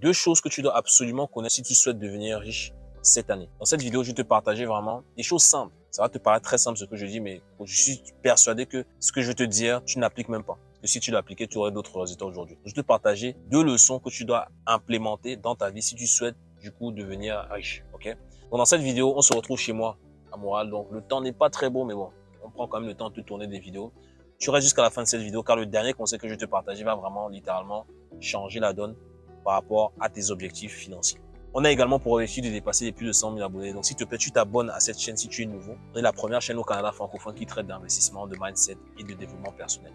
deux choses que tu dois absolument connaître si tu souhaites devenir riche cette année. Dans cette vidéo, je vais te partager vraiment des choses simples. Ça va te paraître très simple ce que je dis, mais je suis persuadé que ce que je vais te dire, tu n'appliques même pas. Que si tu l'appliquais, tu aurais d'autres résultats aujourd'hui. Je vais te partager deux leçons que tu dois implémenter dans ta vie si tu souhaites du coup devenir riche. Ok? Donc dans cette vidéo, on se retrouve chez moi à Montréal. Donc le temps n'est pas très beau, mais bon, on prend quand même le temps de tourner des vidéos. Tu restes jusqu'à la fin de cette vidéo car le dernier conseil que je vais te partager va vraiment littéralement changer la donne par rapport à tes objectifs financiers. On a également pour objectif de dépasser les plus de 100 000 abonnés. Donc, s'il te plaît, tu t'abonnes à cette chaîne si tu es nouveau. On est la première chaîne au Canada francophone qui traite d'investissement, de mindset et de développement personnel.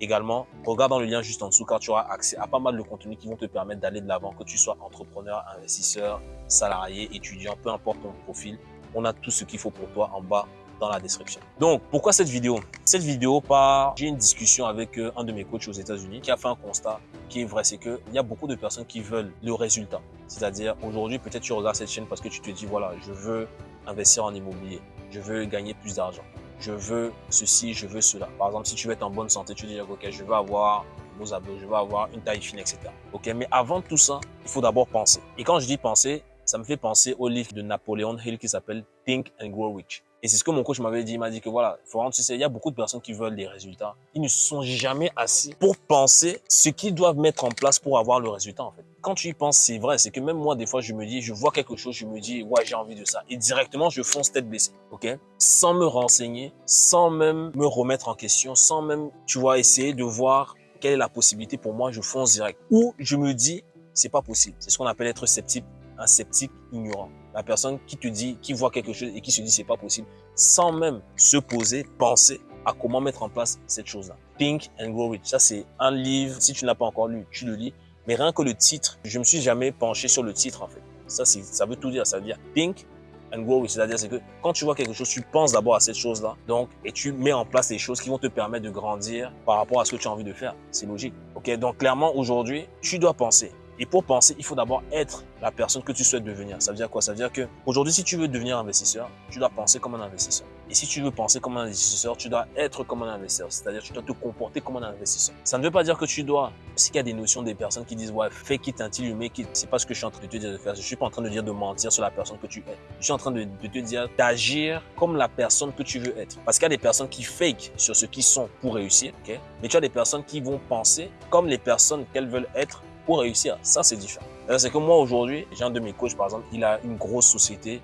Également, regarde dans le lien juste en dessous car tu auras accès à pas mal de contenus qui vont te permettre d'aller de l'avant, que tu sois entrepreneur, investisseur, salarié, étudiant, peu importe ton profil. On a tout ce qu'il faut pour toi en bas dans la description. Donc, pourquoi cette vidéo? Cette vidéo part, j'ai une discussion avec euh, un de mes coachs aux États-Unis qui a fait un constat qui est vrai, c'est qu'il y a beaucoup de personnes qui veulent le résultat. C'est-à-dire, aujourd'hui, peut-être tu regardes cette chaîne parce que tu te dis, voilà, je veux investir en immobilier, je veux gagner plus d'argent, je veux ceci, je veux cela. Par exemple, si tu veux être en bonne santé, tu dis, ok, je veux avoir beaux abdos, je veux avoir une taille fine, etc. Ok, mais avant tout ça, il faut d'abord penser. Et quand je dis penser, ça me fait penser au livre de Napoléon Hill qui s'appelle Think and Grow Rich. Et c'est ce que mon coach m'avait dit. Il m'a dit que voilà, Florent, tu sais, il y a beaucoup de personnes qui veulent des résultats. Ils ne sont jamais assis pour penser ce qu'ils doivent mettre en place pour avoir le résultat, en fait. Quand tu y penses, c'est vrai. C'est que même moi, des fois, je me dis, je vois quelque chose, je me dis, ouais, j'ai envie de ça. Et directement, je fonce tête baissée, ok? Sans me renseigner, sans même me remettre en question, sans même, tu vois, essayer de voir quelle est la possibilité pour moi, je fonce direct. Ou je me dis, c'est pas possible. C'est ce qu'on appelle être sceptique, un sceptique ignorant la personne qui te dit, qui voit quelque chose et qui se dit c'est pas possible, sans même se poser, penser à comment mettre en place cette chose-là. Think and Grow Rich. Ça, c'est un livre. Si tu n'as pas encore lu, tu le lis. Mais rien que le titre, je me suis jamais penché sur le titre, en fait. Ça, ça veut tout dire. Ça veut dire Think and Grow Rich. C'est-à-dire, c'est que quand tu vois quelque chose, tu penses d'abord à cette chose-là. Donc, et tu mets en place les choses qui vont te permettre de grandir par rapport à ce que tu as envie de faire. C'est logique. OK? Donc, clairement, aujourd'hui, tu dois penser. Et pour penser, il faut d'abord être la personne que tu souhaites devenir. Ça veut dire quoi? Ça veut dire que aujourd'hui, si tu veux devenir investisseur, tu dois penser comme un investisseur. Et si tu veux penser comme un investisseur, tu dois être comme un investisseur. C'est-à-dire tu dois te comporter comme un investisseur. Ça ne veut pas dire que tu dois, parce qu'il y a des notions des personnes qui disent ouais, it until you make it. C'est pas ce que je suis en train de te dire de faire. Je suis pas en train de dire de mentir sur la personne que tu es. Je suis en train de, de te dire d'agir comme la personne que tu veux être. Parce qu'il y a des personnes qui fake sur ce qu'ils sont pour réussir, ok? Mais tu as des personnes qui vont penser comme les personnes qu'elles veulent être pour réussir. Ça, c'est différent. C'est que moi, aujourd'hui, j'ai un de mes coachs, par exemple, il a une grosse société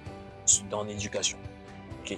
dans l'éducation.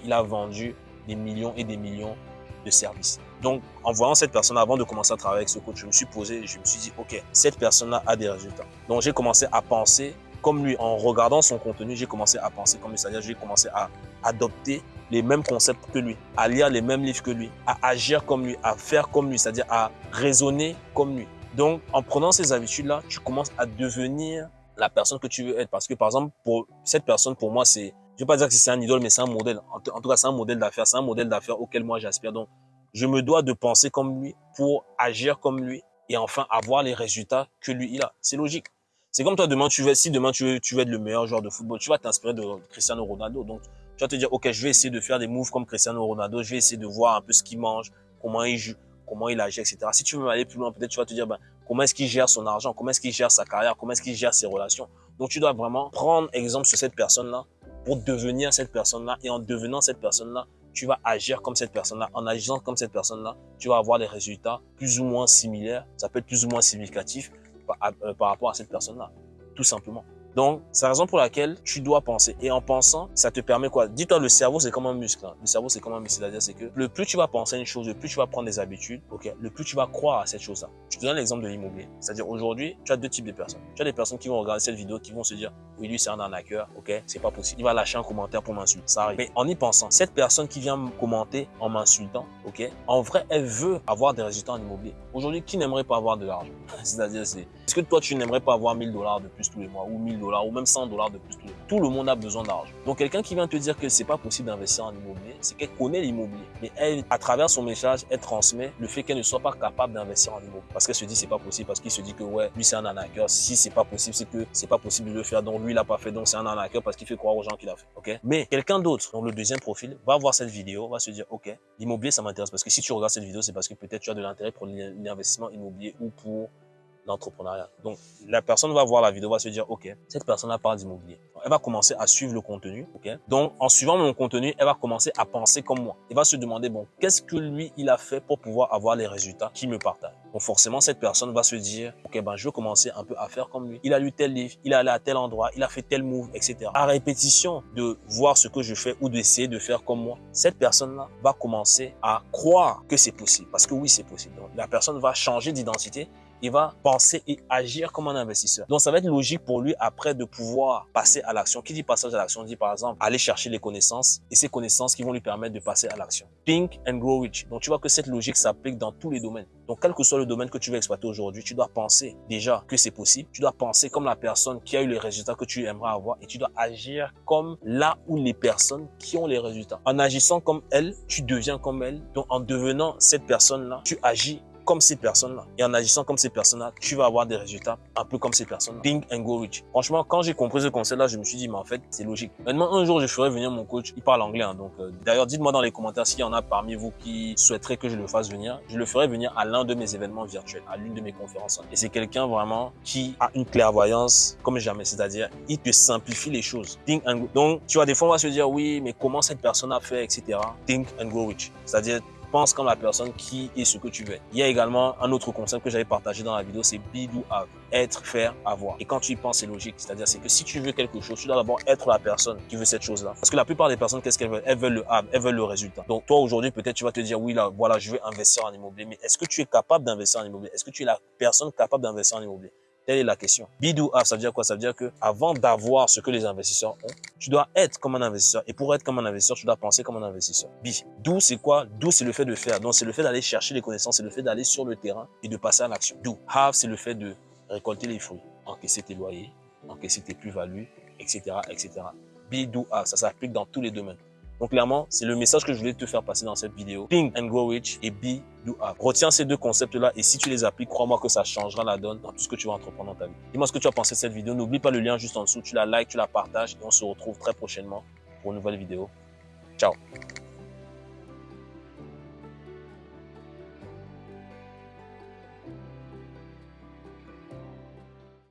Il a vendu des millions et des millions de services. Donc, en voyant cette personne, avant de commencer à travailler avec ce coach, je me suis posé, je me suis dit, OK, cette personne-là a des résultats. Donc, j'ai commencé à penser comme lui. En regardant son contenu, j'ai commencé à penser comme lui. C'est-à-dire, j'ai commencé à adopter les mêmes concepts que lui, à lire les mêmes livres que lui, à agir comme lui, à faire comme lui, c'est-à-dire à raisonner comme lui. Donc, en prenant ces habitudes-là, tu commences à devenir la personne que tu veux être. Parce que, par exemple, pour cette personne, pour moi, c'est, je vais pas dire que c'est un idole, mais c'est un modèle. En, tout cas, c'est un modèle d'affaires. C'est un modèle d'affaires auquel moi j'aspire. Donc, je me dois de penser comme lui pour agir comme lui et enfin avoir les résultats que lui, il a. C'est logique. C'est comme toi, demain, tu veux, si demain tu veux, tu veux être le meilleur joueur de football, tu vas t'inspirer de Cristiano Ronaldo. Donc, tu vas te dire, OK, je vais essayer de faire des moves comme Cristiano Ronaldo. Je vais essayer de voir un peu ce qu'il mange, comment il joue comment il agit, etc. Si tu veux aller plus loin, peut-être tu vas te dire, ben, comment est-ce qu'il gère son argent, comment est-ce qu'il gère sa carrière, comment est-ce qu'il gère ses relations. Donc, tu dois vraiment prendre exemple sur cette personne-là pour devenir cette personne-là. Et en devenant cette personne-là, tu vas agir comme cette personne-là. En agissant comme cette personne-là, tu vas avoir des résultats plus ou moins similaires. Ça peut être plus ou moins significatif par, euh, par rapport à cette personne-là. Tout simplement. Donc, c'est la raison pour laquelle tu dois penser. Et en pensant, ça te permet quoi? Dis-toi, le cerveau, c'est comme un muscle. Hein. Le cerveau, c'est comme un muscle. C'est-à-dire, c'est que le plus tu vas penser à une chose, le plus tu vas prendre des habitudes, ok, le plus tu vas croire à cette chose-là. Je te donne l'exemple de l'immobilier. C'est-à-dire, aujourd'hui, tu as deux types de personnes. Tu as des personnes qui vont regarder cette vidéo, qui vont se dire, oui, lui, c'est un arnaqueur, ok, c'est pas possible. Il va lâcher un commentaire pour m'insulter. Ça arrive. Mais en y pensant, cette personne qui vient me commenter en m'insultant, ok, en vrai, elle veut avoir des résultats en immobilier. Aujourd'hui, qui n'aimerait pas avoir de l'argent? C'est-à-dire, c'est, est-ce que toi, tu n'aimerais pas avoir 1000 dollars de plus tous les mois ou 1000 ou même 100 dollars de plus Tout le monde a besoin d'argent. Donc, quelqu'un qui vient te dire que c'est pas possible d'investir en immobilier, c'est qu'elle connaît l'immobilier. Mais elle, à travers son message, elle transmet le fait qu'elle ne soit pas capable d'investir en immobilier. Parce qu'elle se dit c'est pas possible, parce qu'il se dit que ouais, lui c'est un arnaqueur. Si c'est pas possible, c'est que c'est pas possible de le faire. Donc lui, il a pas fait. Donc c'est un arnaqueur parce qu'il fait croire aux gens qu'il a fait. Ok? Mais quelqu'un d'autre, dans le deuxième profil, va voir cette vidéo, va se dire ok, l'immobilier ça m'intéresse parce que si tu regardes cette vidéo, c'est parce que peut-être tu as de l'intérêt pour l'investissement immobilier ou pour l'entrepreneuriat. Donc, la personne va voir la vidéo, va se dire, OK, cette personne-là parle d'immobilier. Elle va commencer à suivre le contenu, OK? Donc, en suivant mon contenu, elle va commencer à penser comme moi. Elle va se demander, bon, qu'est-ce que lui, il a fait pour pouvoir avoir les résultats qu'il me partage? Donc, forcément, cette personne va se dire, OK, ben, je vais commencer un peu à faire comme lui. Il a lu tel livre, il est allé à tel endroit, il a fait tel move, etc. À répétition de voir ce que je fais ou d'essayer de faire comme moi, cette personne-là va commencer à croire que c'est possible. Parce que oui, c'est possible. Donc, la personne va changer d'identité il va penser et agir comme un investisseur. Donc, ça va être logique pour lui après de pouvoir passer à l'action. Qui dit passage à l'action dit par exemple aller chercher les connaissances et ces connaissances qui vont lui permettre de passer à l'action. Think and grow rich. Donc, tu vois que cette logique s'applique dans tous les domaines. Donc, quel que soit le domaine que tu veux exploiter aujourd'hui, tu dois penser déjà que c'est possible. Tu dois penser comme la personne qui a eu les résultats que tu aimerais avoir et tu dois agir comme là où les personnes qui ont les résultats. En agissant comme elle, tu deviens comme elle. Donc, en devenant cette personne-là, tu agis comme ces personnes-là. Et en agissant comme ces personnes-là, tu vas avoir des résultats un peu comme ces personnes-là. Think and go rich. Franchement, quand j'ai compris ce concept-là, je me suis dit, mais en fait, c'est logique. Maintenant, un jour, je ferai venir mon coach. Il parle anglais. Hein, donc, euh, d'ailleurs, dites-moi dans les commentaires s'il y en a parmi vous qui souhaiteraient que je le fasse venir. Je le ferai venir à l'un de mes événements virtuels, à l'une de mes conférences. Et c'est quelqu'un vraiment qui a une clairvoyance comme jamais. C'est-à-dire, il te simplifie les choses. Think and go. Donc, tu vois, des fois, on va se dire, oui, mais comment cette personne a fait, etc. Think and go rich. C'est-à-dire, pense comme la personne qui est ce que tu veux. Il y a également un autre concept que j'avais partagé dans la vidéo, c'est be, do. Être, faire, avoir. Et quand tu y penses, c'est logique. C'est-à-dire, c'est que si tu veux quelque chose, tu dois d'abord être la personne qui veut cette chose-là. Parce que la plupart des personnes, qu'est-ce qu'elles veulent? Elles veulent le have, elles veulent le résultat. Donc, toi, aujourd'hui, peut-être, tu vas te dire, oui, là, voilà, je veux investir en immobilier. Mais est-ce que tu es capable d'investir en immobilier? Est-ce que tu es la personne capable d'investir en immobilier? Telle est la question. Be, do, have, ça veut dire quoi? Ça veut dire que avant d'avoir ce que les investisseurs ont, tu dois être comme un investisseur. Et pour être comme un investisseur, tu dois penser comme un investisseur. B, do, c'est quoi? Do, c'est le fait de faire. Donc, c'est le fait d'aller chercher les connaissances, c'est le fait d'aller sur le terrain et de passer à l'action. Do, have, c'est le fait de récolter les fruits, encaisser tes loyers, encaisser tes plus-values, etc., etc. Be, do, have, ça s'applique dans tous les domaines. Donc clairement, c'est le message que je voulais te faire passer dans cette vidéo. Think and grow rich et be, have. Retiens ces deux concepts-là et si tu les appliques, crois-moi que ça changera la donne dans tout ce que tu vas entreprendre dans ta vie. Dis-moi ce que tu as pensé de cette vidéo. N'oublie pas le lien juste en dessous. Tu la likes, tu la partages et on se retrouve très prochainement pour une nouvelle vidéo. Ciao